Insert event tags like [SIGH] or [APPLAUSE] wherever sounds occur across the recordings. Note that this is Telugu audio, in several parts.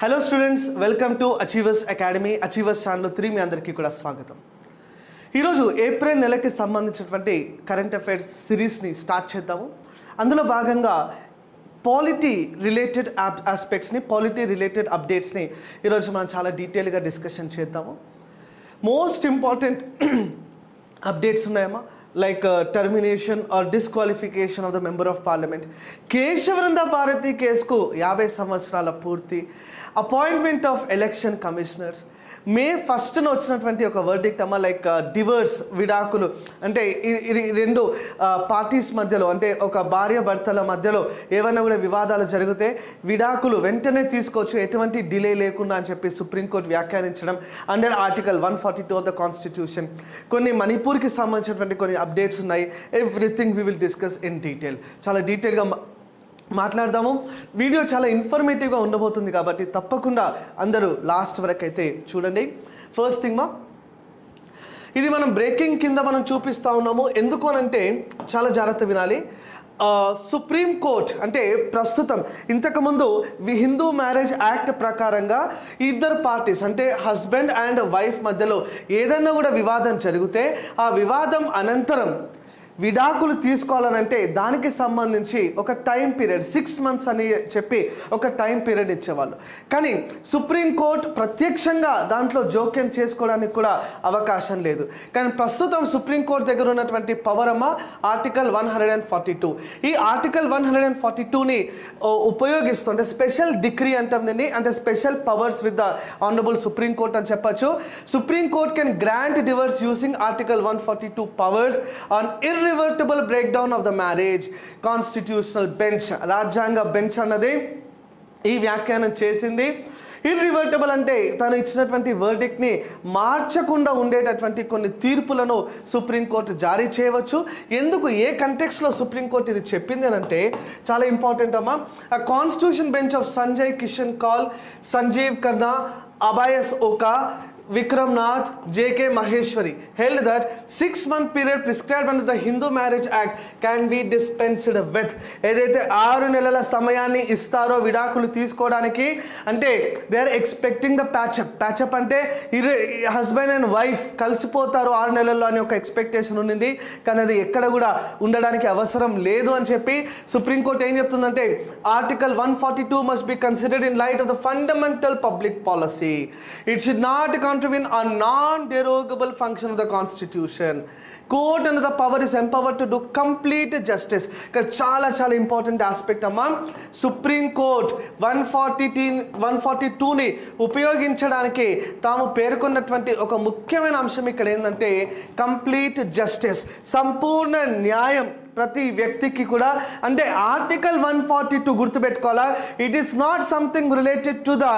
Hello students welcome to Achievers Academy Achievers channel three మీ అందరికీ కూడా స్వాగతం. ఈరోజు ఏప్రిల్ నెలకి సంబంధించినటువంటి కరెంట్ అఫైర్స్ సిరీస్ని స్టార్ట్ చేద్దాము. అందులో భాగంగా పాలిటీ రిలేటెడ్ ఆస్పెక్ట్స్ని పాలిటీ రిలేటెడ్ అప్డేట్స్ని ఈరోజు మనం చాలా డీటెయిల్గా డిస్కషన్ చేద్దాము. మోస్ట్ ఇంపార్టెంట్ అప్డేట్స్ ఉన్నాయమ్మా. Like termination or disqualification of the member of parliament Kesavananda Bharati కేసుకు యాభై సంవత్సరాల పూర్తి appointment of election commissioners May ఫస్ట్న వచ్చినటువంటి ఒక వర్డిక్ట్ అమ్మ లైక్ డివర్స్ విడాకులు. అంటే రెండు uh, పార్టీస్ మధ్యలో అంటే ఒక భార్య భర్తల మధ్యలో ఏమైనా కూడా వివాదాలు జరిగితే విడాకులు వెంటనే తీసుకోవచ్చు. ఎటువంటి డిలే లేకుండా అని చెప్పి supreme court వ్యాఖ్యానించడం under article one forty two of the constitution కొన్ని మణిపూర్కి సంబంధించినటువంటి కొన్ని అప్డేట్స్ ఉన్నాయి. Everything we will discuss in detail చాలా డీటెయిల్గా మాట్లాడదాము. వీడియో చాలా ఇన్ఫర్మేటివ్గా ఉండబోతుంది కాబట్టి తప్పకుండా అందరూ లాస్ట్ వరకు అయితే చూడండి. ఫస్ట్ థింగ్ మా ఇది మనం బ్రేకింగ్ కింద మనం చూపిస్తూ ఉన్నాము. ఎందుకు అనంటే చాలా జాగ్రత్త వినాలి. సుప్రీం కోర్ట్ అంటే ప్రస్తుతం ఇంతకుముందు వి హిందూ మ్యారేజ్ యాక్ట్ ప్రకారంగా ఇద్దరు పార్టీస్ అంటే హస్బెండ్ అండ్ వైఫ్ మధ్యలో ఏదైనా కూడా వివాదం జరిగితే ఆ వివాదం అనంతరం విడాకులు తీసుకోవాలనంటే దానికి సంబంధించి ఒక టైం పీరియడ్ సిక్స్ మంత్స్ అని చెప్పి ఒక టైం పీరియడ్ ఇచ్చేవాళ్ళు. కానీ సుప్రీంకోర్టు ప్రత్యక్షంగా దాంట్లో జోక్యం చేసుకోవడానికి కూడా అవకాశం లేదు. కానీ ప్రస్తుతం సుప్రీంకోర్టు దగ్గర ఉన్నటువంటి పవర్ అమ్మ article one hundred and forty two ఈ article one hundred and forty టూని ఉపయోగిస్తూ అంటే స్పెషల్ డిగ్రీ అంటాం దీన్ని అంటే special powers with the honourable Supreme Court అని చెప్పొచ్చు. Supreme Court can grant divorce using article one forty two powers on irretrievable break down of the marriage constitutional bench రాజ్యాంగ బెంచ్ అన్నది ఈ వ్యాఖ్యానం చేసింది. ఇర్రివర్టబుల్ అంటే తను ఇచ్చినటువంటి వర్డిక్ని మార్చకుండా ఉండేటటువంటి కొన్ని తీర్పులను సుప్రీంకోర్టు జారీ చేయవచ్చు. ఎందుకు ఏ కంటెక్స్లో సుప్రీంకోర్టు ఇది చెప్పింది అంటే చాలా ఇంపార్టెంట్ అమ్మా. ఆ constitution bench of Sanjay Kishan Kaul Sanjiv Khanna Abhay S Oka Vikram Nath JK Maheshwari held that six month period prescribed under the Hindu marriage act can be dispensed with ఏదైతే ఆరు నెలల సమయాన్ని ఇస్తారో విడాకులు తీసుకోవడానికి అంటే they are expecting the patch up patch up అంటే ఇరు హస్బెండ్ అండ్ వైఫ్ కలిసిపోతారు ఆరు నెలల్లో అని ఒక ఎక్స్పెక్టేషన్ ఉండింది కానీ అది ఎక్కడ కూడా ఉండడానికి అవసరం లేదు అని చెప్పి సుప్రీంకోర్టు ఏం చెప్తుందంటే article one forty two must be considered in light of the fundamental public policy it should not can contravene a non-derogable function of the constitution court and the power is empowered to do complete justice ఇక్కడ చాలా చాలా ఇంపార్టెంట్ ఆస్పెక్ట్ అమ్మా Supreme Court one forty two one forty టూని ఉపయోగించడానికి తాము పేర్కొన్నటువంటి ఒక ముఖ్యమైన అంశం ఇక్కడ ఏంటంటే కంప్లీట్ జస్టిస్ సంపూర్ణ న్యాయం ప్రతి వ్యక్తికి కూడా అంటే article one forty two గుర్తుపెట్టుకోవాలా? It is not something related to the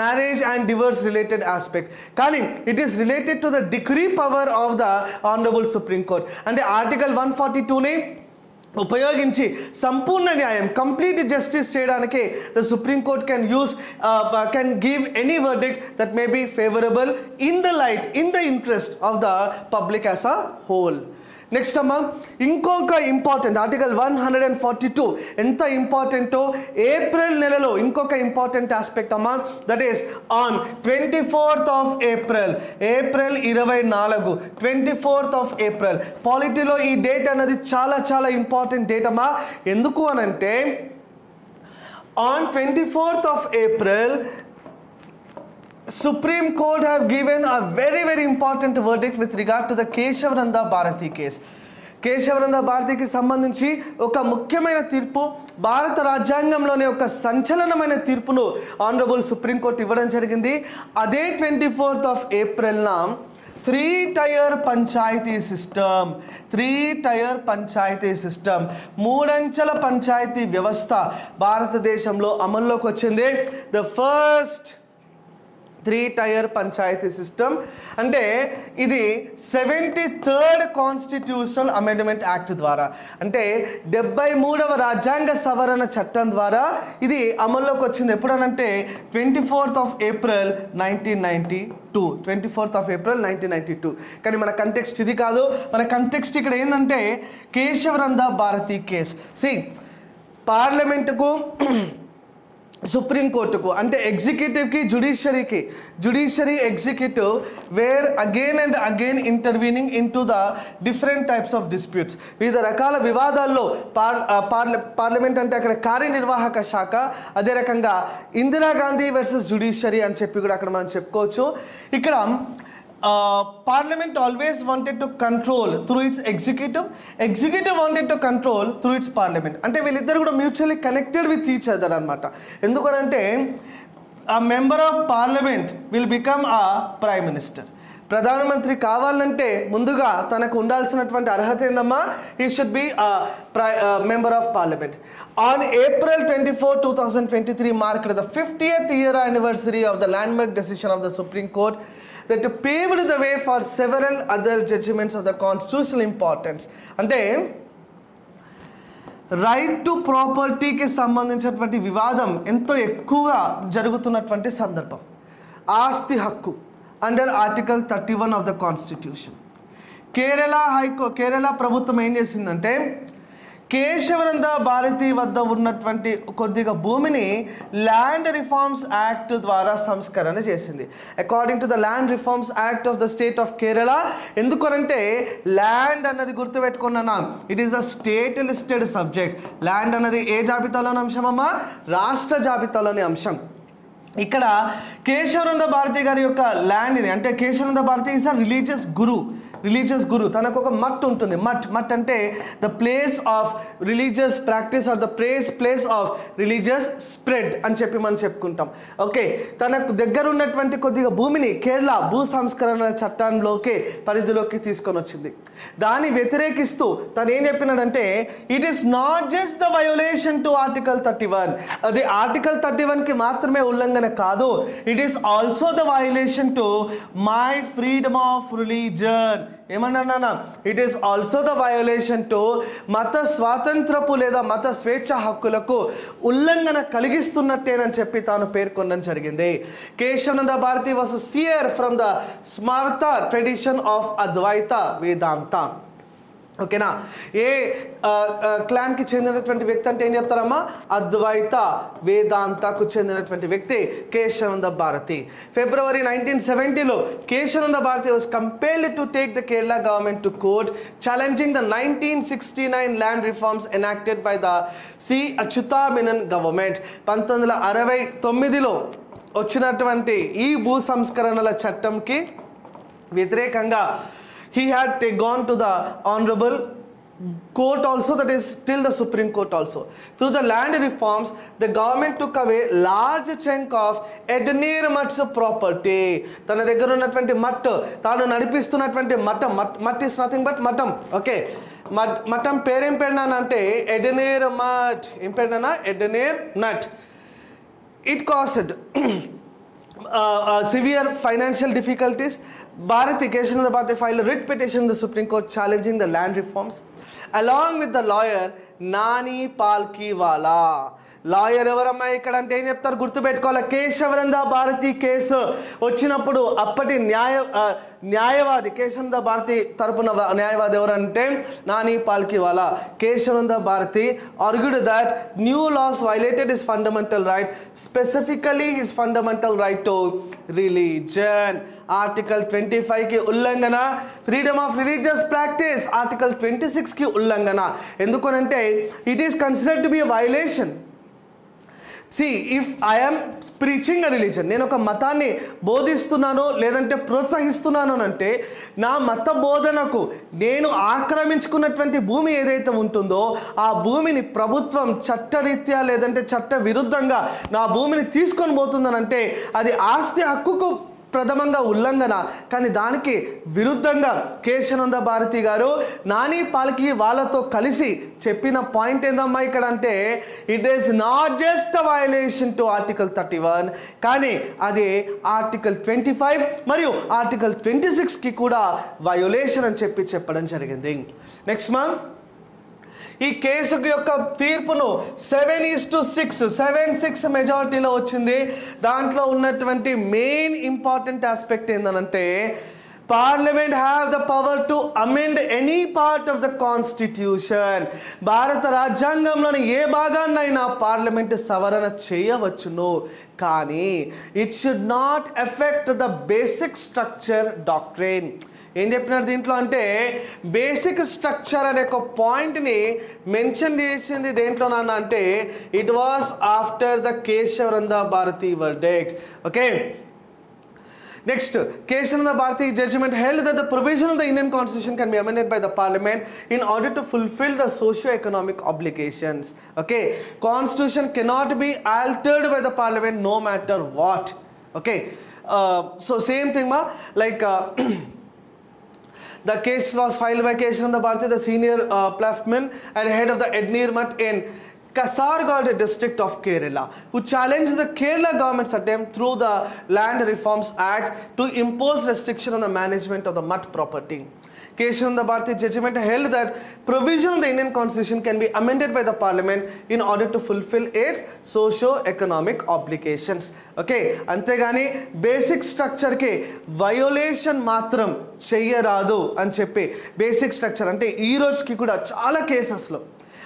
marriage and divorce related aspect కానీ it is related to the degree power of the honourable supreme court అంటే ఆర్టికల్ వన్ ఫార్టీ టూని ఉపయోగించి సంపూర్ణ న్యాయం కంప్లీట్ జస్టిస్ చేయడానికి the supreme court can use can give any verdict that may be favourable in the light in the interest of the public as a whole next అమ్మా ఇంకొక important article one hundred and forty two ఎంత ఇంపార్టెంటో ఏప్రిల్ నెలలో ఇంకొక ఇంపార్టెంట్ ఆస్పెక్ట్ అమ్మా. That is on twenty fourth of April April ఇరవై నాలుగు ట్వంటీ ఫోర్త్ ఆఫ్ ఏప్రిల్ పాలిటీలో ఈ డేట్ అన్నది చాలా చాలా ఇంపార్టెంట్ డేట్ అమ్మా. ఎందుకు అనంటే on twenty fourth of April Supreme Court have given a very very important verdict with regard to the Keshavananda Bharati case. Keshavananda భారతికి సంబంధించి ఒక ముఖ్యమైన తీర్పు భారత రాజ్యాంగంలోనే ఒక సంచలనమైన తీర్పును ఆనరబుల్ సుప్రీంకోర్టు ఇవ్వడం జరిగింది అదే twenty fourth of ఏప్రిల్న three tier panchayati system three tier panchayati system మూడంచెల panchayati వ్యవస్థ భారతదేశంలో అమల్లోకి వచ్చింది the first three tier panchayati system. అంటే ఇది seventy third constitutional amendment act ద్వారా. అంటే డెబ్బై మూడవ రాజ్యాంగ సవరణ చట్టం ద్వారా ఇది అమల్లోకి వచ్చింది. ఎప్పుడనంటే twenty fourth of April nineteen ninety two. Twenty fourth of April nineteen ninety two. కానీ మన కంటెక్స్ట్ ఇది కాదు. మన కంటెక్స్ట్ ఇక్కడ ఏంటంటే కేశవరంద భారతి కేస్. సి పార్లమెంటుకు సుప్రీంకోర్టుకు అంటే ఎగ్జిక్యూటివ్కి జుడిషియరీకి judiciary executive where again and again intervening into the different types of disputes. వివిధ రకాల వివాదాల్లో పార్ పార్ల పార్లమెంట్ అంటే అక్కడ కార్యనిర్వాహక శాఖ అదే రకంగా ఇందిరాగాంధీ వర్సెస్ జుడిషియరీ అని చెప్పి కూడా అక్కడ మనం చెప్పుకోవచ్చు. ఇక్కడ parliament always wanted to control through its executive executive wanted to control through its parliament అంటే వీళ్ళిద్దరు కూడా mutually connected with each other అనమాట ఎందుకనంటే a member of parliament will become a prime minister ప్రధానమంత్రి కావాలంటే ముందుగా తనకు ఉండాల్సినటువంటి అర్హత ఏందమ్మా? He should be member of parliament on April twenty four two thousand twenty three mark the fiftieth year anniversary of the landmark decision of the supreme court that paved the way for several other judgements of the constitutional importance అంటే రైట్ టు ప్రాపర్టీకి సంబంధించినటువంటి వివాదం ఎంతో ఎక్కువగా జరుగుతున్నటువంటి సందర్భం. ఆస్తి హక్కు under article thirty one of the constitution Kerala హైకో Kerala ప్రభుత్వం ఏం చేసిందంటే కేశవనంద భారతి వద్ద ఉన్నటువంటి కొద్దిగా భూమిని ల్యాండ్ రిఫార్మ్స్ యాక్ట్ ద్వారా సంస్కరణ చేసింది. According to the land reforms act of the state of Kerala ఎందుకనంటే ల్యాండ్ అన్నది గుర్తుపెట్టుకున్నానా it is the state listed subject land అన్నది ఏ జాబితాలోని అంశం రాష్ట్ర జాబితాలోని అంశం. ఇక్కడ కేశవనంద భారతి గారి యొక్క ల్యాండ్ని అంటే Keshavananda Bharati is a religious guru religious guru తనకు ఒక మట్ ఉంటుంది. మట్ మట్ అంటే the place of religious practice or the place place of religious spread అని చెప్పి మనం చెప్పుకుంటాం. ఓకే తనకు దగ్గర ఉన్నటువంటి కొద్దిగా భూమిని కేరళ భూ సంస్కరణ చట్టంలోకి పరిధిలోకి తీసుకొని వచ్చింది. దాన్ని వ్యతిరేకిస్తూ తను ఏం చెప్పినాడంటే it is not just the violation to article thirty one అది ఆర్టికల్ థర్టీ వన్కి మాత్రమే ఉల్లంఘన కాదు. It is also the violation to my freedom of religion ఏమన్నా it is also the violation to మత స్వాతంత్రపు లేదా మత స్వేచ్ఛ హక్కులకు ఉల్లంఘన కలిగిస్తున్నట్టేనని చెప్పి తాను పేర్కొనడం జరిగింది. Keshavananda Bharati was seer from the Smarta tradition of Advaita Vedanta ఓకేనా? ఏ క్లాన్కి చెందినటువంటి వ్యక్తి అంటే ఏం చెప్తారమ్మా? అద్వైత వేదాంతకు చెందినటువంటి వ్యక్తి Kesavananda Bharati. February nineteen సెవెంటీలో Kesavananda Bharati was compelled to take the Kerala government to court challenging the nineteen sixty nine land reforms enacted by the C Achutha Menon government పంతొమ్మిది వందల అరవై తొమ్మిదిలో వచ్చినటువంటి ఈ భూ సంస్కరణల చట్టంకి వ్యతిరేకంగా he had gone to the honorable court also that is till the supreme court also through the land reforms the government took away large chunk of ఎడ్నీర్ mutt's property తన దగ్గర ఉన్నటువంటి మట్ తాను నడిపిస్తున్నటువంటి మఠం mutt mutt is nothing but మఠం ఓకే మఠం పేరేం పెడినానంటే ఎడనేర్ మట్ ఏం పేరునా ఎడనేర్ నట్ it caused severe financial difficulties Bharat Ikeshanadabate filed a writ petition in the Supreme Court challenging the land reforms along with the lawyer Nani Palkiwala. Lawyer ఎవరమ్మా ఇక్కడ అంటే ఏం చెప్తారు? గుర్తుపెట్టుకోవాలి? కేశవనంద భారతి కేసు వచ్చినప్పుడు అప్పటి న్యాయ న్యాయవాది కేశవరంద భారతి తరపున న్యాయవాది ఎవరంటే Nani Palkhivala. Keshavananda Bharati argued that new laws violated his fundamental right specifically his fundamental right to religion article twenty ఫైవ్కి ఉల్లంఘన freedom of religious practice article twenty సిక్స్కి ఉల్లంఘన. ఎందుకనంటే it is considered to be violation see if I'm preaching a religion నేను ఒక మతాన్ని బోధిస్తున్నానో లేదంటే ప్రోత్సహిస్తున్నానో అని అంటే నా మత బోధనకు నేను ఆక్రమించుకున్నటువంటి భూమి ఏదైతే ఉంటుందో ఆ భూమిని ప్రభుత్వం చట్టరీత్యా లేదంటే చట్ట విరుద్ధంగా నా భూమిని తీసుకొని పోతుందనంటే అది ఆస్తి హక్కుకు ప్రథమంగా ఉల్లంఘన. కానీ దానికి విరుద్ధంగా కేశనంద భారతి గారు నాని పాలకి వాళ్ళతో కలిసి చెప్పిన పాయింట్ ఏందమ్మా ఇక్కడ అంటే it is not just violation to article thirty one కానీ అది ఆర్టికల్ ట్వంటీ ఫైవ్ మరియు ఆర్టికల్ ట్వంటీ సిక్స్కి కూడా వయోలేషన్ అని చెప్పి చెప్పడం జరిగింది. నెక్స్ట్ మ్యామ్ ఈ కేసు యొక్క తీర్పును seven is to six seven six మెజారిటీలో వచ్చింది. దాంట్లో ఉన్నటువంటి మెయిన్ ఇంపార్టెంట్ ఆస్పెక్ట్ ఏంటంటే parliament have the power to amend any part of the constitution భారత రాజ్యాంగంలోని ఏ భాగాన్నైనా పార్లమెంట్ సవరణ చేయవచ్చును. కానీ it should not effect the basic structure doctrine ఏం చెప్పినారు దీంట్లో అంటే బేసిక్ స్ట్రక్చర్ అనే ఒక పాయింట్ని మెన్షన్ చేసింది దేంట్లోనన్నా అంటే it was after the Keshavananda Bharati verdict okay Next, Keshananda Bharati judgment held that the provision of the Indian constitution can be amended by the parliament in order to fulfill the socio-economic obligations. Okay, constitution cannot be altered by the parliament no matter what. Okay, uh, so same thing ma like. Uh, [CLEARS THROAT] The case was filed by Keshananda Bharati, the senior uh, and head of the Ednir Mutt in Kasargod district of Kerala, who challenged the Kerala government's attempt through the Land Reforms Act to impose restriction on the management of the mud property. Keshananda Bharati judgment held that provision of the Indian constitution can be amended by the parliament in order to fulfill its socio-economic obligations. Okay అంతేగాని బేసిక్ స్ట్రక్చర్కి వయోలేషన్ మాత్రం చెయ్యరాదు అని చెప్పి బేసిక్ స్ట్రక్చర్ అంటే ఈ రోజుకి కూడా చాలా కేసెస్లో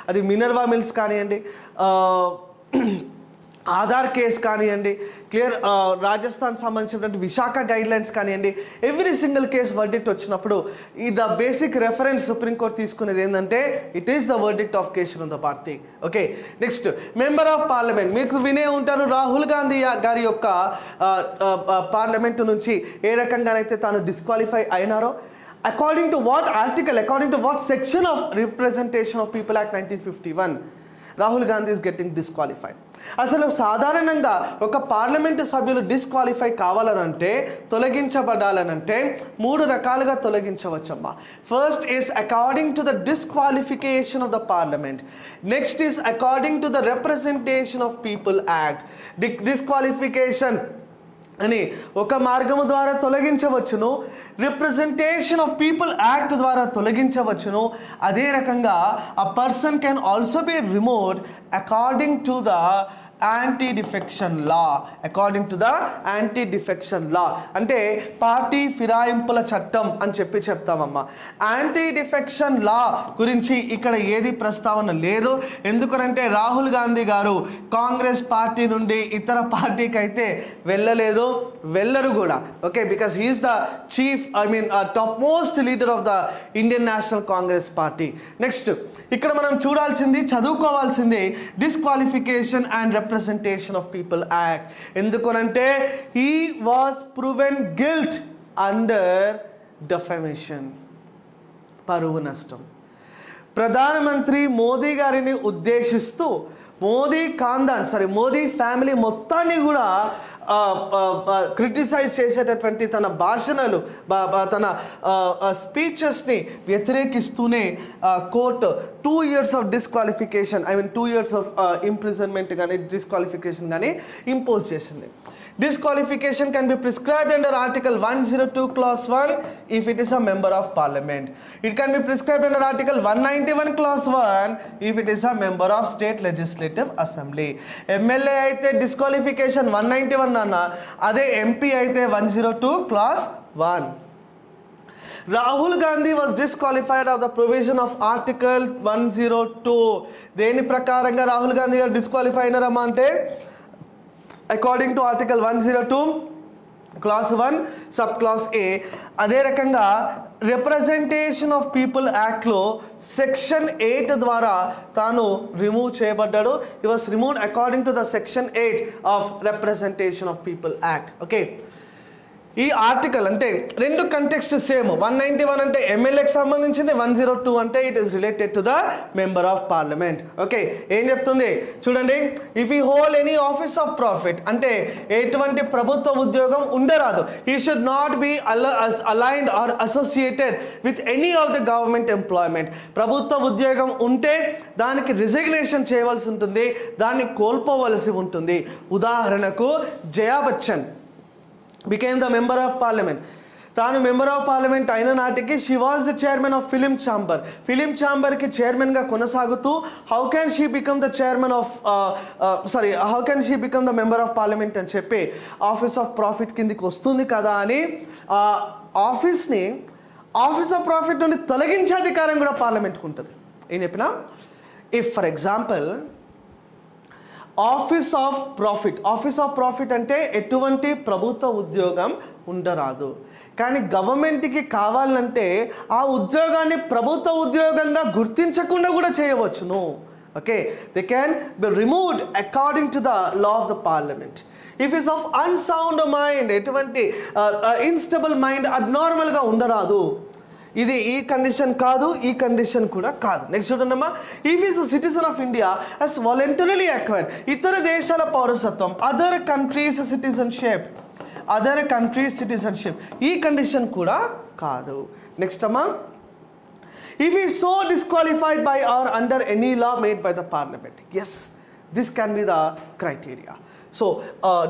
అది మినర్వా మిల్స్ కానివ్వండి ఆధార్ కేసు కానివ్వండి క్లియర్ రాజస్థాన్ సంబంధించినటువంటి విశాఖ గైడ్లైన్స్ కానివ్వండి ఎవ్రీ సింగిల్ కేసు వర్డిక్ట్ వచ్చినప్పుడు ఈ the basic reference supreme court తీసుకునేది ఏంటంటే it is the verdict of Keshavan the party okay next member of parliament మీకు వినే ఉంటారు రాహుల్ గాంధీ గారి యొక్క పార్లమెంటు నుంచి ఏ రకంగానైతే తాను disqualify అయినారో according to what article according to what section of representation of people act nineteen fifty one Rahul Gandhi is getting disqualified అసలు సాధారణంగా ఒక పార్లమెంటు సభ్యులు డిస్క్వాలిఫై కావాలనంటే తొలగించబడాలనంటే మూడు రకాలుగా తొలగించవచ్చమ్మా. First is according to the disqualification of the parliament next is according to the representation of people act disqualification అని ఒక మార్గము ద్వారా తొలగించవచ్చును రిప్రజెంటేషన్ ఆఫ్ పీపుల్ యాక్ట్ ద్వారా తొలగించవచ్చును. అదే రకంగా a person can also be remote according to the anti defection law according to the anti defection law అంటే పార్టీ ఫిరాయింపుల చట్టం అని చెప్పి చెప్తామమ్మా. యాంటీ డిఫెక్షన్ లా గురించి ఇక్కడ ఏది ప్రస్తావన లేదు. ఎందుకనంటే రాహుల్ గాంధీ గారు కాంగ్రెస్ పార్టీ నుండి ఇతర పార్టీకి అయితే వెళ్ళలేదు వెళ్ళరు కూడా. Okay because he is the chief I mean top most leader of the Indian National Congress party next ఇక్కడ మనం చూడాల్సింది చదువుకోవాల్సింది disqualification and representation of people act ఎందుకనంటే he was proven guilt under defamation పరువు నష్టం. ప్రధానమంత్రి మోదీ గారిని ఉద్దేశిస్తూ మోదీ ఖాందాన్ సారీ మోదీ ఫ్యామిలీ మొత్తాన్ని కూడా క్రిటిసైజ్ చేసేటటువంటి తన భాషణలు బా- తన స్పీచెస్ని వ్యతిరేకిస్తూనే court two years of disqualification I mean two years of imprisonment కానీ డిస్క్వాలిఫికేషన్ కానీ ఇంపోజ్ చేసింది. Disqualification can be prescribed under article one zero two clause one if it is a member of parliament it can be prescribed under article one ninety one clause one if it is a member of state legislative assembly MLA అయితే డిస్క్వాలిఫికేషన్ వన్ నైంటీ వన్ అన్న అదే ఎంపీ అయితే one zero two clause one Rahul Gandhi was disqualified of the provision of article one zero two దేని ప్రకారంగా రాహుల్ గాంధీ గారు డిస్క్వాలిఫై అయినారమ్మా అంటే according to article one zero two clause one sub clause A అదే రకంగా రిప్రజెంటేషన్ ఆఫ్ పీపుల్ యాక్ట్లో సెక్షన్ ఎయిట్ ద్వారా తాను రిమూవ్ చేయబడ్డాడు. He was remove according to the section eight of representation of people act okay ఈ ఆర్టికల్ అంటే రెండు context same one ninety one అంటే ఎమ్మెల్యేకి సంబంధించింది వన్ జీరో టూ అంటే it is related to the member of parliament okay ఏం చెప్తుంది? చూడండి if he hold any office of profit అంటే ఎటువంటి ప్రభుత్వ ఉద్యోగం ఉండరాదు. He should not be aligned or associated with any of the government employment ప్రభుత్వ ఉద్యోగం ఉంటే దానికి రిజిగ్నేషన్ చేయవలసి ఉంటుంది దాన్ని కోల్పోవలసి ఉంటుంది. ఉదాహరణకు Jaya Bachchan. Became the member of parliament తాను మెంబర్ ఆఫ్ పార్లమెంట్ అయిన నాటికి she was the chairman of film chamber film ఛాంబర్కి చైర్మన్గా కొనసాగుతూ how can she become the chairman of sorry how can she become the member of parliament అని చెప్పి ఆఫీస్ ఆఫ్ ప్రాఫిట్ కిందికి వస్తుంది కదా అని ఆఫీస్ని ఆఫీస్ ఆఫ్ ప్రాఫిట్ నుండి తొలగించే అధికారం కూడా పార్లమెంట్కి ఉంటుంది. ఏం చెప్పినా? If for example office of profit. Office of profit అంటే ఎటువంటి ప్రభుత్వ ఉద్యోగం ఉండరాదు. కానీ గవర్నమెంట్కి కావాలంటే ఆ ఉద్యోగాన్ని ప్రభుత్వ ఉద్యోగంగా గుర్తించకుండా కూడా చేయవచ్చును. Okay? They can be removed according to the law of the parliament if is of unsound mind ఎటువంటి ఇన్స్టబుల్ మైండ్ అబ్నార్మల్గా ఉండరాదు. ఇది ఈ కండిషన్ కాదు ఈ కండిషన్ కూడా కాదు. నెక్స్ట్ చూడండమ్మా. If is citizen of India as voluntarily acquire ఇతర దేశాల పౌరసత్వం other countries citizenship other countries citizenship ఈ కండిషన్ కూడా కాదు. నెక్స్ట్ అమ్మా. If he is so disqualified by or under any law made by the parliament. Yes this can be the criteria. So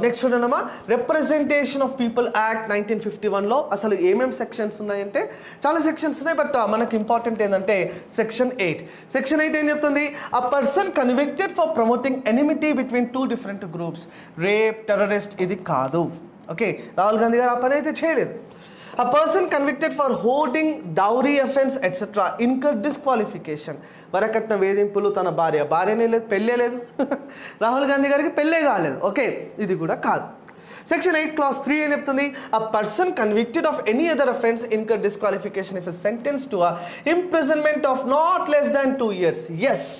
next చూడండమ్మా representation of people act nineteen fifty వన్లో అసలు ఏమేమి సెక్షన్స్ ఉన్నాయంటే చాలా సెక్షన్స్ ఉన్నాయి బట్ మనకు ఇంపార్టెంట్ ఏంటంటే సెక్షన్ ఎయిట్ సెక్షన్ ఎయిట్ ఏం చెప్తుంది? A person convicted for promoting enmity between two different groups rape terrorist ఇది కాదు. ఓకే రాహుల్ గాంధీ గారు ఆ పని అయితే చేయలేదు. A person convicted for holding dowry offense etc. incur disqualification. వరకట్న వేధింపులు తన భార్య. భార్యనే లేదు పెళ్ళే లేదు. [LAUGHS] రాహుల్ గాంధీ గారికి పెళ్ళే కాలేదు. ఓకే ఇది కూడా కాదు. సెక్షన్ ఎయిట్ క్లాస్ త్రీ ఏం చెప్తుంది? A person convicted of any other offence incur disqualification if sentence to a imprisonment of not less than two years as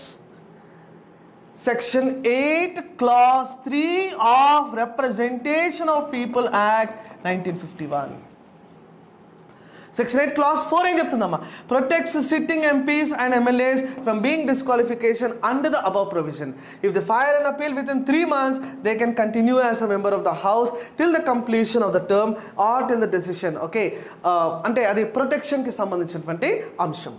section eight clause three of representation of people act nineteen fifty one section eight clause four ఏం చెప్తుందమ్మా? Protects sitting MPs and MLAs from being disqualification under the above provision if the file and appeal within three months they can continue as a member of the house till the completion of the term or till the decision okay అంటే అది ప్రొటెక్షన్కి సంబంధించినటువంటి అంశం.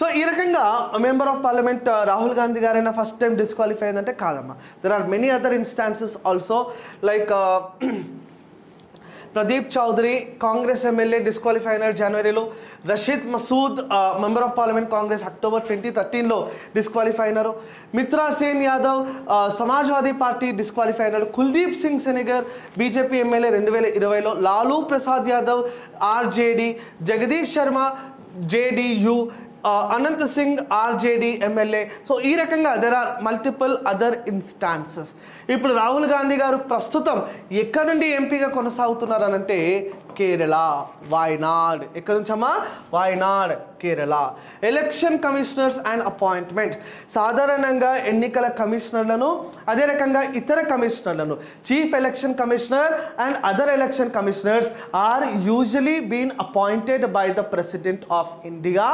సో ఈ రకంగా member of parliament Rahul Gandhi గారైనా ఫస్ట్ టైం డిస్క్వాలిఫై అయిందంటే కాదమ్మా. There are many other instances also like Pradeep Chaudhary Congress MLA disqualify అయినారు జనవరిలో. Rashid Masood member of parliament Congress October twenty థర్టీన్లో disqualify అయినారు. మిత్రా సేన్ యాదవ్ సమాజ్వాదీ పార్టీ డిస్క్వాలిఫై అయినారు. కుల్దీప్ సింగ్ సెనిగర్ బీజేపీ ఎమ్మెల్యే రెండు వేల ఇరవైలో. Lalu Prasad Yadav RJD Jagdish Sharma JDU Anant Singh RJD MLA. So ఈ రకంగా there are multiple other instances ఇప్పుడు రాహుల్ గాంధీ గారు ప్రస్తుతం ఎక్కడి నుండి ఎంపీగా కొనసాగుతున్నారు అనంటే కేరళ వాయనాడ్ ఎక్కడి నుంచమ్మా Wayanad Kerala. Election commissioners and appointment సాధారణంగా ఎన్నికల కమిషనర్లను అదే రకంగా ఇతర కమిషనర్లను chief election commissioner and other election commissioners are usually been appointed by the president of India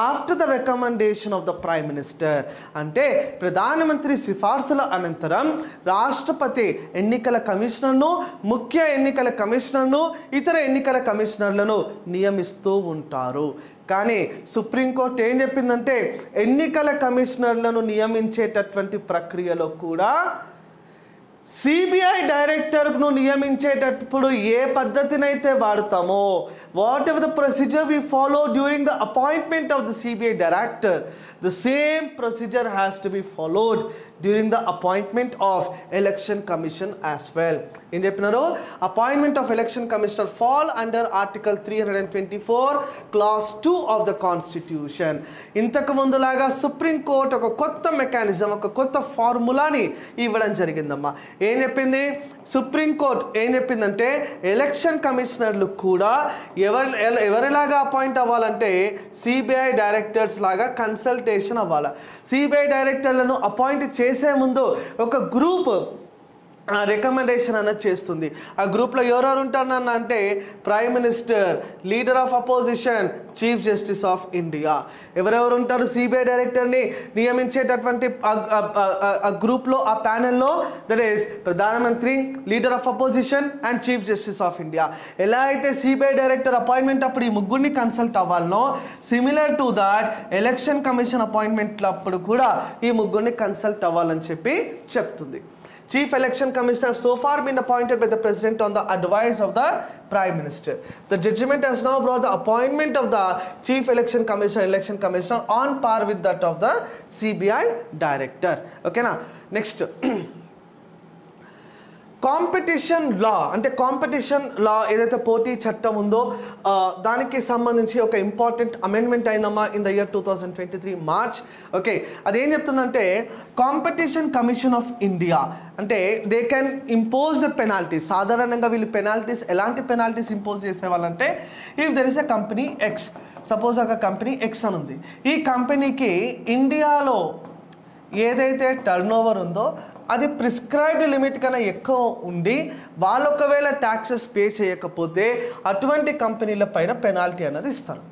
after the recommendation of the prime minister అంటే ప్రధానమంత్రి సిఫార్సుల అనంతరం రాష్ట్రపతి ఎన్నికల కమిషనర్ను ముఖ్య ఎన్నికల కమిషనర్ను ఇతర ఎన్నికల కమిషనర్లను నియమిస్తూ ఉంటారు. కానీ సుప్రీంకోర్టు ఏం చెప్పిందంటే ఎన్నికల కమిషనర్లను నియమించేటటువంటి ప్రక్రియలో కూడా సిబిఐ డైరెక్టర్ను నియమించేటప్పుడు ఏ పద్ధతినైతే వాడతామో whatever the procedure we follow during the appointment of the CBI director the same procedure has to be followed during the appointment of election commission as well ఏం చెప్పినారు? Appointment of election commissioner fall under article three hundred and twenty four clause two of the constitution ఇంతకు ముందులాగా సుప్రీంకోర్టు ఒక కొత్త మెకానిజం ఒక కొత్త ఫార్ములాని ఇవ్వడం జరిగిందమ్మా. ఏం చెప్పింది? సుప్రీంకోర్టు ఏం చెప్పిందంటే ఎలక్షన్ కమిషనర్లు కూడా ఎవరి ఎవరిలాగా అపాయింట్ అవ్వాలంటే సిబిఐ డైరెక్టర్స్ లాగా కన్సల్టేషన్ అవ్వాలి. సిబిఐ డైరెక్టర్లను అపాయింట్ చేసే ముందు ఒక గ్రూప్ రికమెండేషన్ అన్నది చేస్తుంది. ఆ గ్రూప్లో ఎవరెవరు ఉంటారన్న అంటే prime minister leader of opposition chief justice of India ఎవరెవరు ఉంటారు? సిబిఐ డైరెక్టర్ని నియమించేటటువంటి ఆ- ఆ గ్రూప్లో ఆ ప్యానెల్లో దట్ ఈస్ ప్రధానమంత్రి leader of opposition and chief justice of India ఎలా అయితే సిబిఐ డైరెక్టర్ అపాయింట్మెంట్ అప్పుడు ఈ ముగ్గురిని consult అవ్వాలనో similar to that election commission appointment అప్పుడు కూడా ఈ ముగ్గురిని కన్సల్ట్ అవ్వాలని చెప్పి చెప్తుంది. Chief Election Commissioner have so far been appointed by the President on the advice of the Prime Minister. The judgment has now brought the appointment of the Chief Election Commissioner, Election Commissioner on par with that of the CBI Director. Okay, now next. [CLEARS THROAT] Competition law అంటే కాంపిటీషన్ లా ఏదైతే పోటీ చట్టం ఉందో దానికి సంబంధించి ఒక ఇంపార్టెంట్ అమెండ్మెంట్ అయిందమ్మా in the year two thousand twenty three March okay అదేం చెప్తుందంటే కాంపిటీషన్ కమిషన్ ఆఫ్ ఇండియా అంటే they can impose the penalties సాధారణంగా వీళ్ళు పెనాల్టీస్ ఎలాంటి penalties impose చేసేవాళ్ళంటే if there is a company X suppose ఒక కంపెనీ ఎక్స్ అని ఉంది. ఈ కంపెనీకి ఇండియాలో ఏదైతే టర్న్ ఓవర్ ఉందో అది ప్రిస్క్రైబ్డ్ లిమిట్ కన్నా ఎక్కువ ఉండి వాళ్ళు ఒకవేళ ట్యాక్సెస్ పే చేయకపోతే అటువంటి కంపెనీల పైన పెనాల్టీ అనేది ఇస్తారు.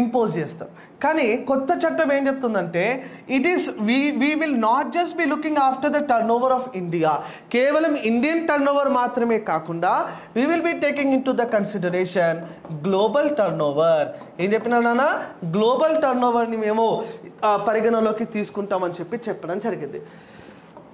ఇంపోజ్ చేస్తారు. కానీ కొత్త చట్టం ఏం చెప్తుందంటే it is we we will not just be looking after the turnover of India కేవలం ఇండియన్ టర్న్ ఓవర్ మాత్రమే కాకుండా we will be taking into the consideration global turnover ఏం చెప్పినా నాన్న? గ్లోబల్ టర్న్ ఓవర్ని మేము పరిగణలోకి తీసుకుంటామని చెప్పి చెప్పడం జరిగింది.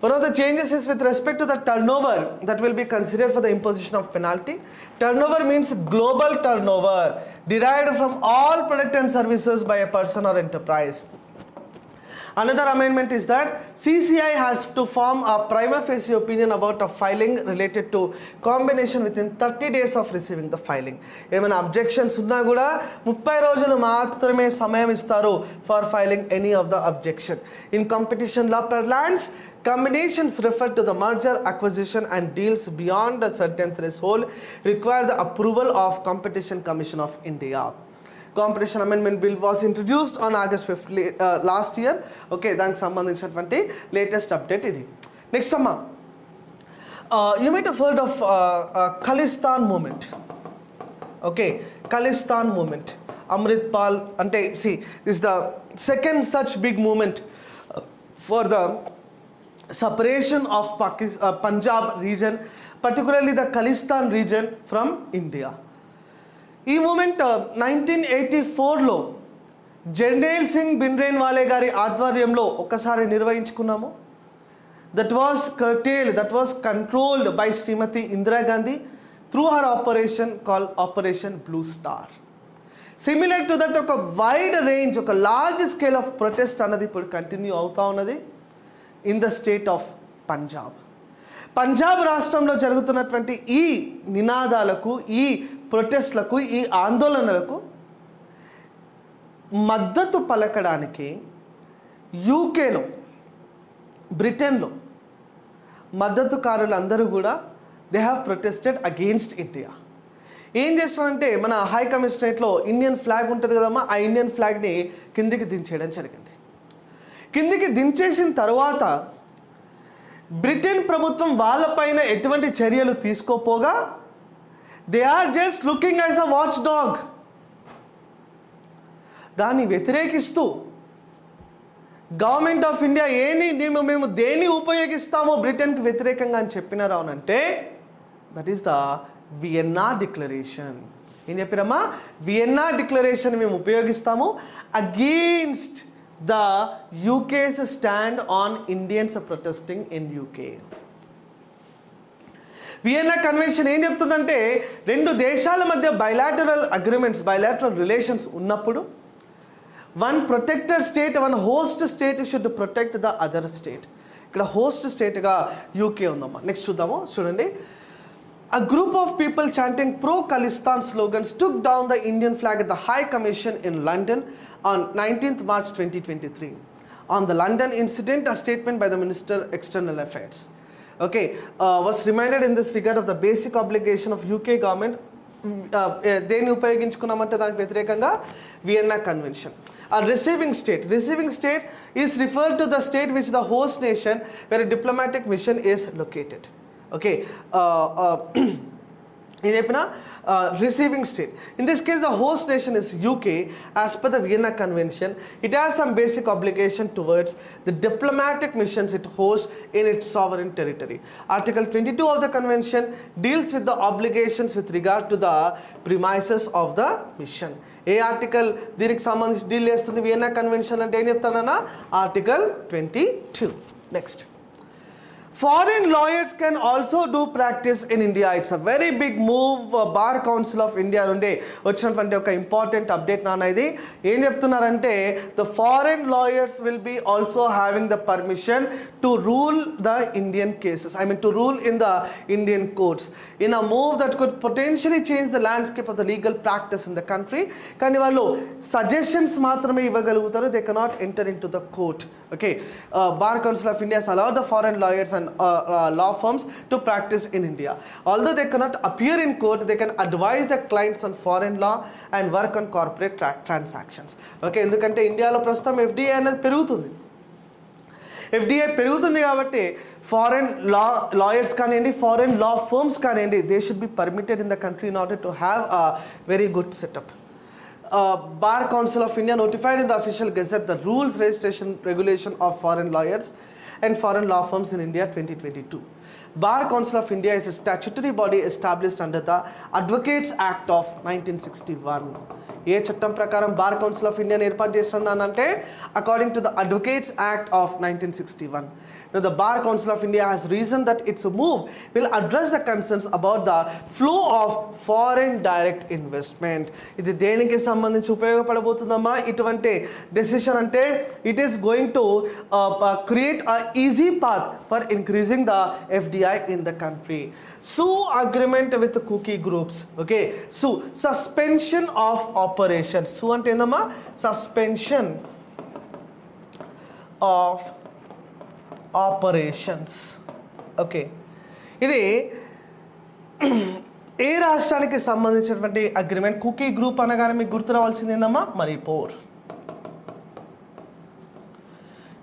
One of the changes is with respect to the turnover that will be considered for the imposition of penalty. Turnover means global turnover derived from all product and services by a person or enterprise. Another amendment is that CCI has to form a prima facie opinion about a filing related to combination within 30 days of receiving the filing. ఏమైనా అబ్జెక్షన్స్ ఉన్నా కూడా ముప్పై రోజులు మాత్రమే సమయం ఇస్తారు for filing any of the objection in competition law per lands combinations refer to the merger acquisition and deals beyond a certain threshold require the approval of competition commission of india competition amendment bill was introduced on August fifth last year okay దానికి సంబంధించినటువంటి లేటెస్ట్ అప్డేట్ ఇది నెక్స్ట్ అమ్మా you might heard of Khalistan movement okay Khalistan movement Amrit Pal అంటే see this the second such big movement for the separation of Pakistan, uh, Punjab region, particularly the Khalistan region from India. ఈ మూమెంట్ నైన్టీన్ ఎయిటీ ఫోర్లో జెండేల్ సింగ్ బిన్రేన్ వాలే గారి ఆధ్వర్యంలో ఒకసారి నిర్వహించుకున్నాము. That was curtailed that was controlled by Shrimati Indira Gandhi through her operation call operation blue star similar to that ఒక వైడ్ రేంజ్ ఒక లార్జ్ స్కేల్ ఆఫ్ ప్రొటెస్ట్ అన్నది ఇప్పుడు కంటిన్యూ అవుతూ ఉన్నది. In the state of Punjab Punjab రాష్ట్రంలో జరుగుతున్నటువంటి ఈ నినాదాలకు ఈ ప్రొటెస్ట్లకు ఈ ఆందోళనలకు మద్దతు పలకడానికి యూకేలో బ్రిటన్లో మద్దతుకారులందరూ కూడా they have protested against India ఏం చేస్తామంటే మన హై కమిషనరేట్లో ఇండియన్ ఫ్లాగ్ ఉంటుంది కదమ్మా ఆ ఇండియన్ ఫ్లాగ్ని కిందికి దించేయడం జరిగింది. కిందికి దించేసిన తర్వాత బ్రిటన్ ప్రభుత్వం వాళ్ళపైన ఎటువంటి చర్యలు తీసుకోపోగా they are just looking as a watchdog. దాన్ని వ్యతిరేకిస్తూ గవర్నమెంట్ ఆఫ్ ఇండియా ఏని మేము మేము దేన్ని ఉపయోగిస్తామో బ్రిటన్కి వ్యతిరేకంగా అని చెప్పినారా అంటే that is the Vienna declaration ఏం చెప్పినమ్మా వియన్నా డిక్లరేషన్ మేము ఉపయోగిస్తాము against the UK's stand on Indians protesting in UK Vienna convention ఏం చెప్తుందంటే రెండు దేశాల మధ్య బయలాటరల్ అగ్రిమెంట్స్ బయలాటరల్ రిలేషన్స్ ఉన్నప్పుడు one protector state one host state should protect the other state ఇక్కడ హోస్ట్ స్టేట్గా యూకే ఉందమ్మా. నెక్స్ట్ చూద్దాము చూడండి. A group of people chanting pro Khalistan slogans took down the Indian flag at the High Commission in London. on 19th March 2023. On the London incident, a statement by the Minister External Affairs okay, uh, was reminded in this regard of the basic obligation of UK government దేన్ని ఉపయోగించుకున్నామంటే దానికి వ్యతిరేకంగా వియన్నా కన్వెన్షన్ ఆ receiving state receiving state is refer to the state which the host nation where diplomatic mission is located okay [CLEARS THROAT] ఇది చెప్పిన receiving state in this case the host nation is UK as per the Vienna convention it has some basic obligation towards the diplomatic missions it host in it sovereign territory article twenty two of the convention deals with the obligations with regard to the premises of the mission A article దీనికి సంబంధించి డీల్ చేస్తుంది? వియన్నా కన్వెన్షన్ అంటే ఏం చెప్తానన్నా? Article twenty two next Foreign lawyers can also do practice in India. It's a very big move. Bar council of India నుండి వచ్చినటువంటి ఒక ఇంపార్టెంట్ అప్డేట్ నాన్న ఇది. ఏం చెప్తున్నారంటే the foreign lawyers will be also having the permission to rule the Indian cases I mean to rule in the Indian courts in a move that could potentially change the landscape of the legal practice in the country కానీ వాళ్ళు సజెషన్స్ మాత్రమే ఇవ్వగలుగుతారు. They cannot enter into the court okay bar council of India allow the foreign lawyers and law firms to practice in India. Although they cannot appear in court, they can advise the clients on foreign law and work on corporate tra- transactions. Okay ఎందుకంటే ఇండియాలో ప్రస్తుతం ఎఫ్డిఐ అనేది పెరుగుతుంది ఎఫ్డిఐ పెరుగుతుంది కాబట్టి ఫారెన్ లా లాయర్స్ కానివ్వండి ఫారెన్ లా ఫర్మ్స్ కానివ్వండి they should be permitted in the country in order to have a very good setup bar council of India notified in the official gazette the rules registration regulation of foreign lawyers and foreign law firms in India 2022. Bar Council of India is a statutory body established under the Advocates Act of 1961. ఏ చట్టం ప్రకారం బార్ కౌన్సిల్ ఆఫ్ ఇండియాని ఏర్పాటు చేస్తున్నానంటే according to the advocates act of nineteen sixty one Now, the Bar Council of India has reasoned that its move will address the concerns about the flow of foreign direct investment. ఇది దేనికి సంబంధించి ఉపయోగపడబోతుందమ్మా? ఇటువంటి డెసిషన్ అంటే it is going to create a easy path for increasing the FDI in the country so agreement with Kuki groups okay so suspension of operation so అంటే ఏందమ్మా? Suspension of operations. ఓకే. ఇది ఏ రాష్ట్రానికి సంబంధించినటువంటి అగ్రిమెంట్? కుకీ గ్రూప్ అనగానే మీకు గుర్తు రావాల్సింది ఏందమ్మా? మణిపూర్.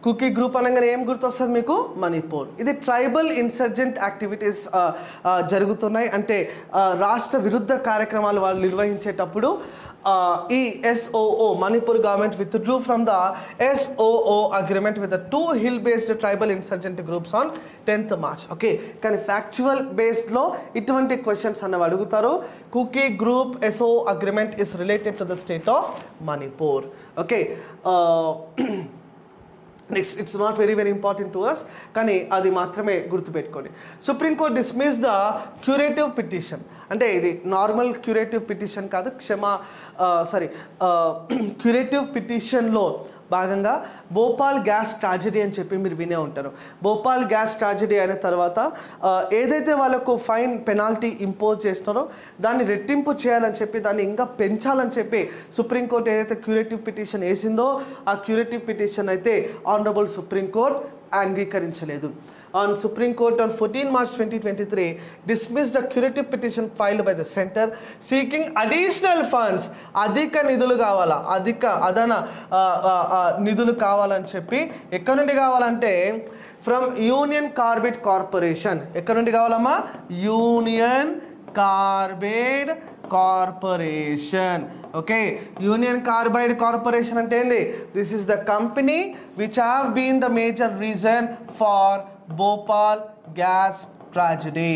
కుకీ గ్రూప్ అనగానే ఏం గుర్తొస్తుంది మీకు? మణిపూర్. ఇది ట్రైబల్ ఇన్సర్జెంట్ యాక్టివిటీస్ జరుగుతున్నాయి. అంటే రాష్ట్ర విరుద్ధ కార్యక్రమాలు వాళ్ళు నిర్వహించేటప్పుడు ఈ SOO Manipur government withdrew from the SOO agreement with the two hill based tribal insurgent groups on tenth March. Okay? కానీ ఫ్యాక్చువల్ బేస్డ్లో ఇటువంటి క్వశ్చన్స్ అన్నవి అడుగుతారు. Kuki group SO agreement is related to the state of Manipur. Okay? Next it's not very very important to us కానీ అది మాత్రమే గుర్తుపెట్టుకోండి. Supreme court dismiss the curative petition అంటే ఇది నార్మల్ క్యూరేటివ్ పిటిషన్ కాదు క్షమా సారీ క్యూరేటివ్ పిటిషన్లో భాగంగా భోపాల్ గ్యాస్ ట్రాజడీ అని చెప్పి మీరు వినే ఉంటారు. భోపాల్ గ్యాస్ ట్రాజడీ అయిన తర్వాత ఏదైతే వాళ్ళకు ఫైన్ పెనాల్టీ ఇంపోజ్ చేస్తున్నారో దాన్ని రెట్టింపు చేయాలని చెప్పి దాన్ని ఇంకా పెంచాలని చెప్పి సుప్రీంకోర్టు ఏదైతే క్యూరేటివ్ పిటిషన్ వేసిందో ఆ క్యూరేటివ్ పిటిషన్ అయితే ఆనరబుల్ సుప్రీంకోర్టు అంగీకరించలేదు. On supreme court on fourteen March twenty twenty three dismiss a curative petition filed by the centre seeking additional funds అధిక నిధులు కావాలా? అధిక అదన నిధులు కావాలని చెప్పి ఎక్కడి నుండి కావాలంటే ఫ్రమ్ యూనియన్ కార్బెట్ కార్పొరేషన్ ఎక్కడి నుండి కావాలమ్మా? Union Carbide Corporation okay Union Carbide Corporation అంటే ఏంది? This is the company which have been the major reason for Bhopal gas tragedy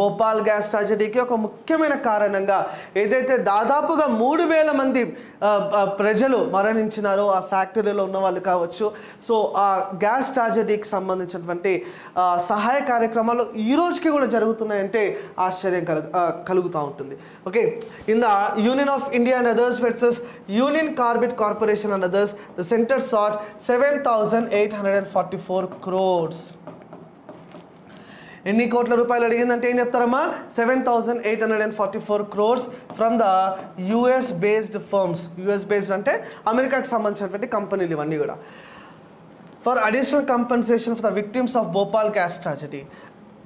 Bhopal gas ట్రాజడీకి ఒక ముఖ్యమైన కారణంగా ఏదైతే దాదాపుగా మూడు వేల మంది ప్రజలు మరణించినారో ఆ ఫ్యాక్టరీలో ఉన్న వాళ్ళు కావచ్చు. సో ఆ గ్యాస్ ట్రాజడీకి సంబంధించినటువంటి సహాయ కార్యక్రమాలు ఈ రోజుకి కూడా జరుగుతున్నాయంటే ఆశ్చర్యం కలుగు కలుగుతూ ఉంటుంది. Okay? In the Union of India and others versus Union Carbide Corporation and others the centre sought seven thousand eight hundred and forty four crores ఎన్ని కోట్ల రూపాయలు అడిగిందంటే ఏం చెప్తారమ్మా seven thousand eight hundred and forty four crores from the US based firms US based అంటే అమెరికాకి సంబంధించినటువంటి కంపెనీలు ఇవన్నీ కూడా for additional compensation for the victims of Bhopal gas tragedy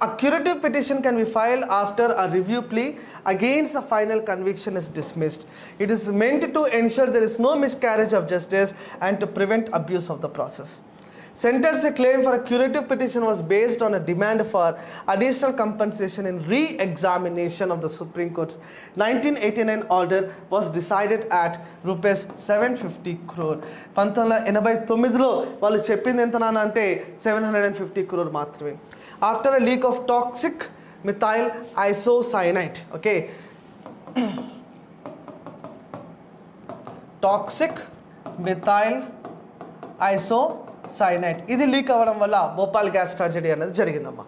A curative petition can be filed after a review plea against the final conviction is dismissed. It is meant to ensure there is no miscarriage of justice and to prevent abuse of the process. Center's claim for a curative petition was based on a demand for additional compensation in re-examination of the Supreme Court's 1989 order was decided at rupees 750 crore. పంతొమ్మిది వందల ఎనభై తొమ్మిదిలో వాళ్ళు చెప్పింది ఎంత నాన్న అంటే seven hundred and fifty crore మాత్రమే after a leak of toxic methyl isocyanate okay toxic methyl iso cyanide ఇది లీక్ అవ్వడం వల్ల భోపాల్ గ్యాస్ ట్రాజడీ అనేది జరిగిందమ్మా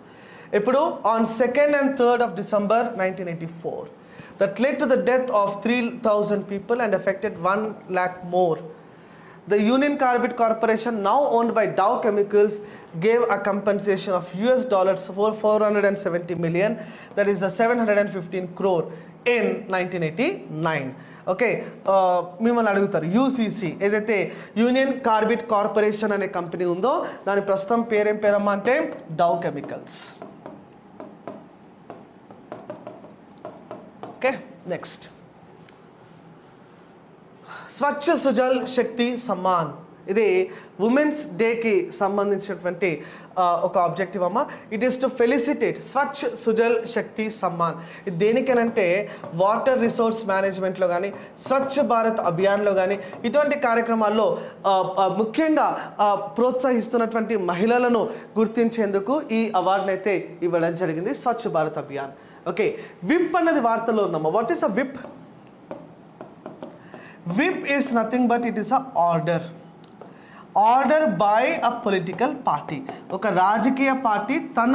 ఇప్పుడు on second and third of December nineteen eighty four that led to the death of three thousand people and affected one lakh more The Union Carbide Corporation, now owned by Dow Chemicals, gave a compensation of US dollars for 470 million, that is the 715 crore in nineteen eighty nine okay మిమ్మల్ని అడుగుతారు యూసీసీ ఏదైతే యూనియన్ కార్బిట్ కార్పొరేషన్ అనే కంపెనీ ఉందో దాని ప్రస్తుతం పేరేం పేరమ్మా అంటే Dow Chemicals okay next Swachh Sujal Shakti Samman. ఇది ఉమెన్స్ డేకి సంబంధించినటువంటి ఒక ఆబ్జెక్టివ్ అమ్మ. It is to felicitate Swachh Sujal Shakti Samman ఇది దేనికనంటే వాటర్ రిసోర్స్ మేనేజ్మెంట్లో కానీ స్వచ్ఛ భారత్ అభియాన్లో కానీ ఇటువంటి కార్యక్రమాల్లో ముఖ్యంగా ప్రోత్సహిస్తున్నటువంటి మహిళలను గుర్తించేందుకు ఈ అవార్డును అయితే ఇవ్వడం జరిగింది స్వచ్ఛ భారత్ అభియాన్ ఓకే విప్ అన్నది వార్తలో ఉందమ్మా. What is a whip whip is nothing but it is a order order by a political party ఒక రాజకీయ పార్టీ తన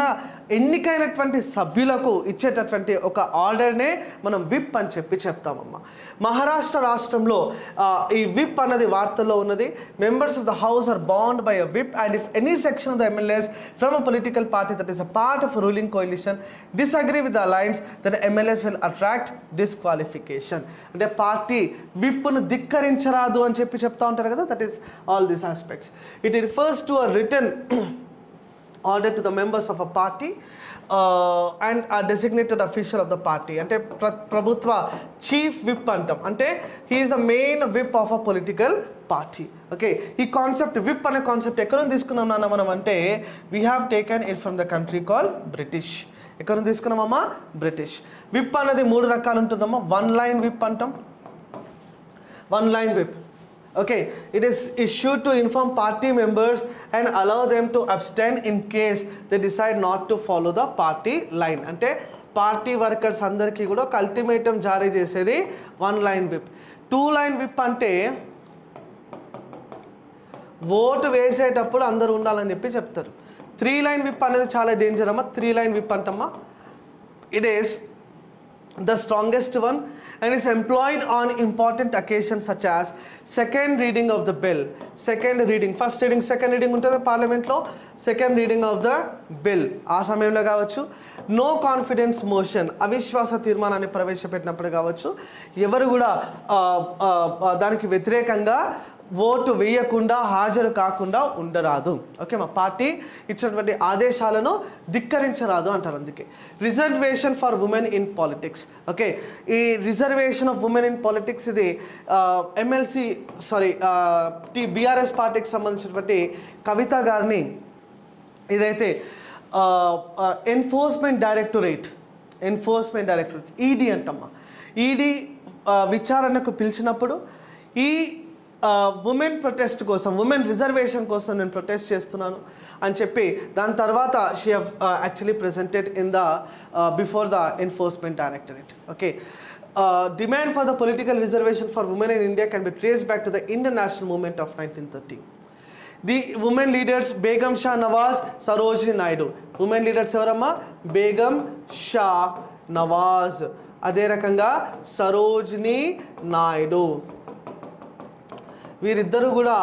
ఎన్నికైనటువంటి సభ్యులకు ఇచ్చేటటువంటి ఒక ఆర్డర్నే మనం విప్ అని చెప్పి చెప్తామమ్మా. మహారాష్ట్ర రాష్ట్రంలో ఈ విప్ అన్నది వార్తల్లో ఉన్నది. Members of the house are bound by a whip and if any section of the MLAs from a political party that is a part of ruling coalition disagree with the alliance then MLAs will attract disqualification అంటే పార్టీ విప్ను ధిక్కరించరాదు అని చెప్పి చెప్తా ఉంటారు కదా that is all this aspects it refers to a return order to the members of a party and a designated official of the party అంటే ప్ర ప్రభుత్వ చీఫ్ విప్ అంటాం. అంటే he is the main whip of a political party okay ఈ కాన్సెప్ట్ విప్ అనే కాన్సెప్ట్ ఎక్కడ నుంచి తీసుకున్నాం నాన్న మనం అంటే we have taken it from the country call British ఎక్కడ నుంచి తీసుకున్నామమ్మా బ్రిటిష్ విప్ అనేది మూడు రకాలు ఉంటుందమ్మా. వన్ లైన్ విప్ అంటాం. One line whip okay it is issued to inform party members and allow them to abstain in case they decide not to follow the party line. అంటే పార్టీ వర్కర్స్ అందరికీ కూడా ఒక అల్టిమేటం జారీ చేసేది one line whip two line whip అంటే ఓటు వేసేటప్పుడు అందరూ ఉండాలని చెప్పి చెప్తారు. త్రీ లైన్ విప్ అనేది చాలా డేంజర్ అమ్మా. Three line whip అంటమ్మా. It is the strongest one and is employed on important occasions such as second reading of the bill second reading first reading second reading ఉంటుంది పార్లమెంట్లో second reading of the bill ఆ సమయంలో కావచ్చు నో కాన్ఫిడెన్స్ మోషన్ అవిశ్వాస తీర్మానాన్ని ప్రవేశపెట్టినప్పుడు కావచ్చు ఎవరు కూడా దానికి వ్యతిరేకంగా ఓటు వేయకుండా హాజరు కాకుండా ఉండరాదు. ఓకే మా పార్టీ ఇచ్చినటువంటి ఆదేశాలను ధిక్కరించరాదు అంటారు అందుకే. Reservation for women in politics okay ఈ reservation of women in politics ఇది ఎమ్మెల్సీ సారీ టీ బీఆర్ఎస్ పార్టీకి సంబంధించినటువంటి కవిత గారిని ఇదైతే enforcement directorate enforcement directorate ED అంటమ్మా. ED విచారణకు పిలిచినప్పుడు ఈ ఉమెన్ ప్రొటెస్ట్ కోసం ఉమెన్ రిజర్వేషన్ కోసం నేను ప్రొటెస్ట్ చేస్తున్నాను అని చెప్పి దాని తర్వాత she uh actually presented in the before the enforcement directorate okay demand for the political reservation for women in India can be trace back to the Indian national movement of nineteen thirty the women leaders Begum Shah Nawaz Sarojini Naidu women leaders ఎవరమ్మా? బేగం షా నవాజ్ అదే రకంగా సరోజిని నాయుడు వీరిద్దరూ కూడా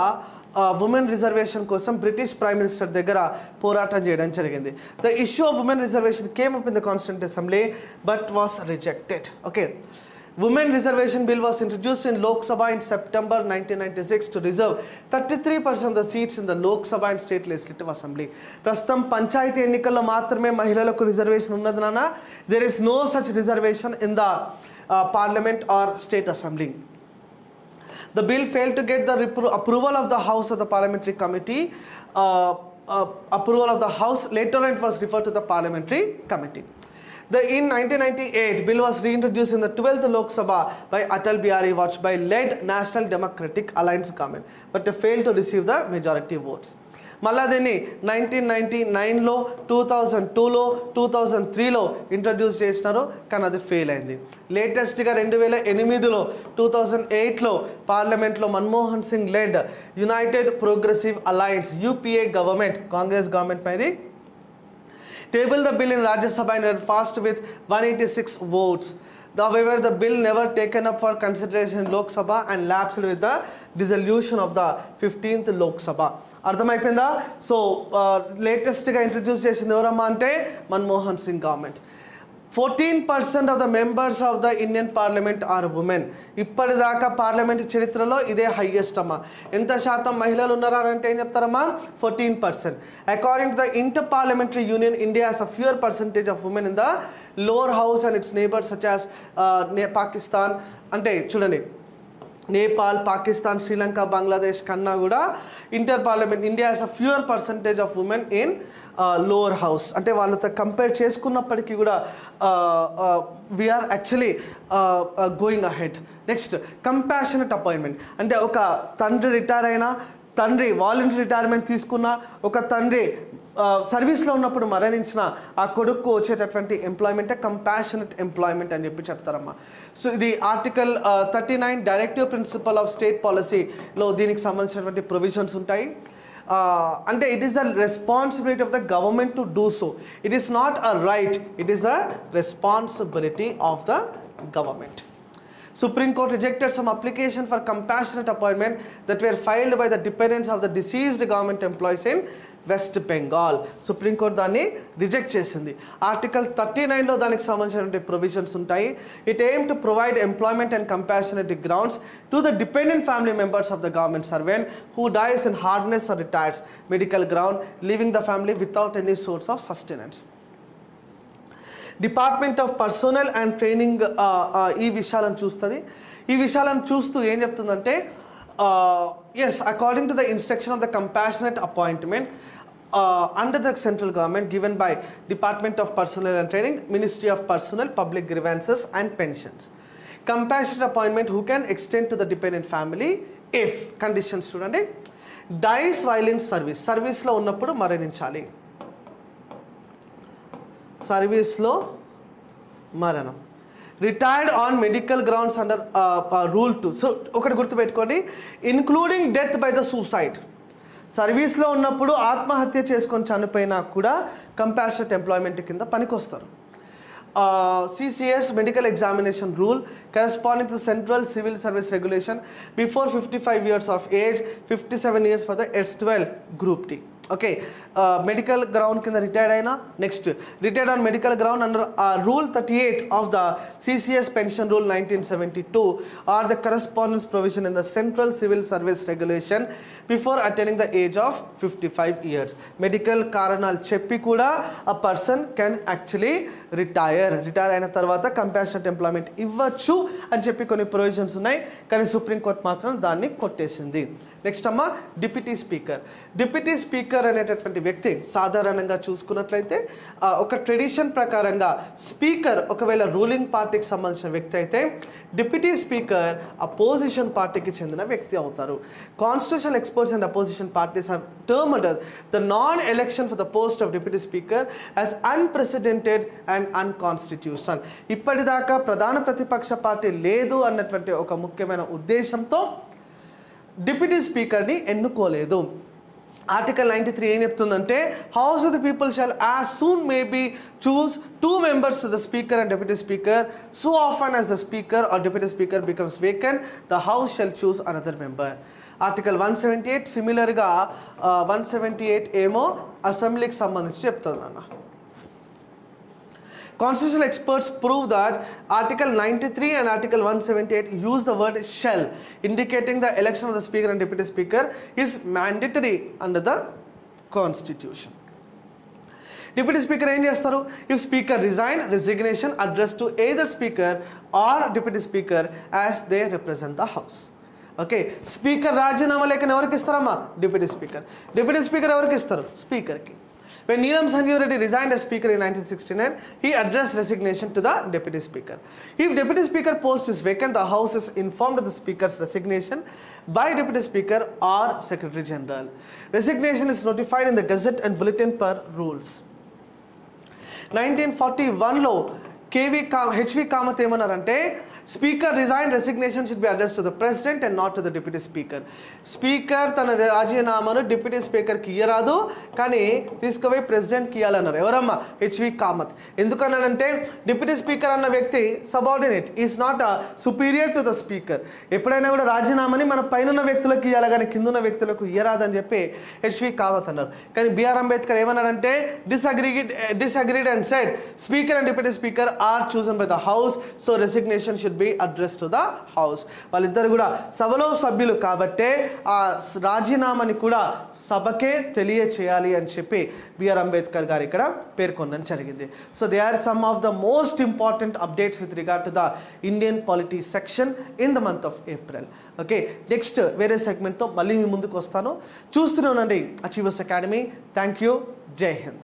ఉమెన్ రిజర్వేషన్ కోసం బ్రిటిష్ ప్రైమ్ మినిస్టర్ దగ్గర పోరాటం చేయడం జరిగింది. The issue of women reservation came up in the constituent assembly but was rejected okay women reservation bill was introduced in Lok Sabha in September nineteen ninety six to reserve thirty three percent the seats in the Lok Sabha and state legislative assembly ప్రస్తుతం పంచాయతీ ఎన్నికల్లో మాత్రమే మహిళలకు రిజర్వేషన్ ఉన్నది నాన్న. There is no such reservation in the parliament or state assembly The bill failed to get the approval of the House of the Parliamentary Committee. Uh, uh, approval of the House. Later on, it was referred to the Parliamentary Committee. The in 1998 bill was reintroduced in the 12th Lok Sabha by Atal Bihari Vajpayee led National Democratic Alliance government, but failed to receive the majority votes. మళ్ళా దీన్ని నైన్టీన్ నైన్టీ నైన్లో టూ థౌజండ్ టూలో టూ థౌజండ్ త్రీలో ఇంట్రడ్యూస్ చేసినారు కానీ అది ఫెయిల్ అయింది. లేటెస్ట్గా రెండు వేల ఎనిమిదిలో టూ థౌజండ్ ఎయిట్లో పార్లమెంట్లో Manmohan Singh led united progressive alliance UPA government Congress government పైది. Table the bill in Rajya Sabha passed with one eighty six votes however the bill never taken up for consideration Lok Sabha and lapsed with the dissolution of the fifteenth Lok Sabha అర్థమైపోయిందా? So లేటెస్ట్గా ఇంట్రడ్యూస్ చేసింది ఎవరమ్మా అంటే Manmohan Singh government fourteen percent of the members of the Indian parliament are women ఇప్పటిదాకా పార్లమెంట్ చరిత్రలో ఇదే హైయెస్ట్ అమ్మా. ఎంత శాతం మహిళలు ఉన్నారా అంటే ఏం చెప్తారమ్మా? Fourteen percent according to the inter parliamentary union India has a fewer percentage of women in the lower house and its neighbours such as Pakistan అంటే చూడండి నేపాల్ పాకిస్తాన్ శ్రీలంక బంగ్లాదేశ్ కన్నా కూడా inter parliament India has a fewer percentage of women in lower house అంటే వాళ్ళతో కంపేర్ చేసుకున్నప్పటికీ కూడా we're actually going ahead next compassionate appointment అంటే ఒక తండ్రి రిటైర్ అయినా తండ్రి వాలంటరీ రిటైర్మెంట్ తీసుకున్న ఒక తండ్రి సర్వీస్లో ఉన్నప్పుడు మరణించిన ఆ కొడుకు వచ్చేటటువంటి ఎంప్లాయ్మెంటే కంపాషనెట్ ఎంప్లాయ్మెంట్ అని చెప్పి చెప్తారమ్మా. సో ఇది article thirty nine directive principle of state పాలసీలో దీనికి సంబంధించినటువంటి ప్రొవిజన్స్ ఉంటాయి. అంటే it is the responsibility of the government to do so it is not a right it is the responsibility of the government Supreme Court rejected some application for compassionate appointment that were filed by the dependents of the deceased government employees in West Bengal supreme court దాన్ని రిజెక్ట్ చేసింది. ఆర్టికల్ థర్టీ నైన్లో దానికి సంబంధించినటువంటి ప్రొవిజన్స్ ఉంటాయి. It aim to provide employment and compassionate grounds to the dependent family members of the government servant who dies in hardness or retires medical ground leaving the family without any source of sustenance department of personnel and training ఈ విషయాలను చూస్తుంది. ఈ విషయాలను చూస్తూ ఏం చెప్తుందంటే as according to the instruction of the compassionate appointment under the central government given by department of personnel and training ministry of personnel public grievances and pensions compassionate appointment who can extend to the dependent family if conditions చూడండి. డైస్ వైలెన్స్ సర్వీస్ సర్వీస్లో ఉన్నప్పుడు మరణించాలి. సర్వీస్లో మరణం. Retired on medical grounds under rule two. So ఒకటి గుర్తుపెట్టుకోండి. Including death by the suicide. సర్వీస్లో ఉన్నప్పుడు ఆత్మహత్య చేసుకొని చనిపోయినా కూడా కంపాసినట్ ఎంప్లాయ్మెంట్ కింద పనికొస్తారు. CCS medical examination rule corresponding to central civil service regulation before fifty five years of age fifty seven years for the S twelve group T. Okay medical ground కింద రిటైర్డ్ అయినా next retired on medical ground under rule thirty eight of the CCS pension rule nineteen seventy two or the correspondence provision in the central civil service regulation before attending the age of fifty five years medical కారణాలు చెప్పి కూడా ఆ person can actually retire retire అయిన తర్వాత కంపాషనెట్ ఎంప్లాయ్మెంట్ ఇవ్వచ్చు అని చెప్పి కొన్ని ప్రొవిజన్స్ ఉన్నాయి. కానీ సుప్రీంకోర్టు మాత్రం దాన్ని కొట్టేసింది. నెక్స్ట్ అమ్మ డిప్యూటీ స్పీకర్. డిప్యూటీ స్పీకర్ అనేటటువంటి వ్యక్తి సాధారణంగా చూసుకున్నట్లయితే ఒక ట్రెడిషన్ ప్రకారంగా స్పీకర్ ఒకవేళ రూలింగ్ పార్టీకి సంబంధించిన వ్యక్తి అయితే డిప్యూటీ స్పీకర్ అపోజిషన్ పార్టీకి చెందిన వ్యక్తి అవుతారు. Constitution experts and opposition parties have under the non election for the post of deputy speaker as unprecedented and unconstitutional ఇప్పటిదాకా ప్రధాన ప్రతిపక్ష పార్టీ లేదు అన్నటువంటి ఒక ముఖ్యమైన ఉద్దేశంతో డిప్యూటీ స్పీకర్ని ఎన్నుకోలేదు. ఆర్టికల్ నైంటీ త్రీ ఏం చెప్తుందంటే house of the people shall as soon may be choose two members the speaker and deputy speaker so often as the speaker or deputy speaker becomes vacant the house shall choose another member article one seventy eight సిమిలర్గా వన్ సెవెంటీ ఎయిట్ ఏమో అసెంబ్లీకి సంబంధించి చెప్తుంది అన్న Constitutional experts prove that Article 93 and Article 178 use the word shall, indicating the election of the Speaker and Deputy Speaker is mandatory under the Constitution. Deputy speaker ఏం చేస్తారు if speaker resign resignation address to either speaker or deputy speaker as they represent the house okay speaker రాజీనామా లేఖను ఎవరికి ఇస్తారమ్మా డిప్యూటీ స్పీకర్ డిప్యూటీ స్పీకర్ ఎవరికి ఇస్తారు స్పీకర్కి When Neelam Sanjeev resigned as Speaker in 1969, he addressed resignation to the Deputy Speaker. If Deputy Speaker post is vacant, the House is informed of the Speaker's resignation by Deputy Speaker or Secretary General. Resignation is notified in the Gazette and Bulletin per rules. Nineteen forty వన్లో కేవీ కా హెచ్వి కామత్ ఏమన్నారంటే speaker resign resignation should be address to the president and not to the deputy speaker speaker తన రాజీనామాను డిప్యూటీ స్పీకర్కి ఇయ్యరాదు కానీ తీసుకుపోయి ప్రెసిడెంట్కి ఇవ్వాలన్నారు ఎవరమ్మా? హెచ్వి కామత్ ఎందుకన్నాడంటే డిప్యూటీ స్పీకర్ అన్న వ్యక్తి subordinate is not a superior to the speaker ఎప్పుడైనా కూడా రాజీనామాని మన పైన వ్యక్తులకు ఇవ్వాలి కానీ కింద ఉన్న వ్యక్తులకు ఇయ్యరాదని చెప్పి హెచ్వి కామత్ అన్నారు. కానీ బిఆర్ అంబేద్కర్ ఏమన్నారంటే disaggregate disagreed and said speaker and deputy speaker are chosen by the house so resignation should be address to the house వాళ్ళిద్దరు కూడా సభలో సభ్యులు కాబట్టే ఆ రాజీనామాని కూడా సభకే తెలియచేయాలి అని చెప్పి బిఆర్ అంబేద్కర్ గారు ఇక్కడ పేర్కొనడం జరిగింది. So they are some of the most important updates with regard to the Indian polity section in the month of April okay next వేరే సెగ్మెంట్తో మళ్ళీ మీ ముందుకు వస్తాను. చూస్తూనే ఉండండి అచీవర్స్ అకాడమీ థ్యాంక్ యూ జై హింద్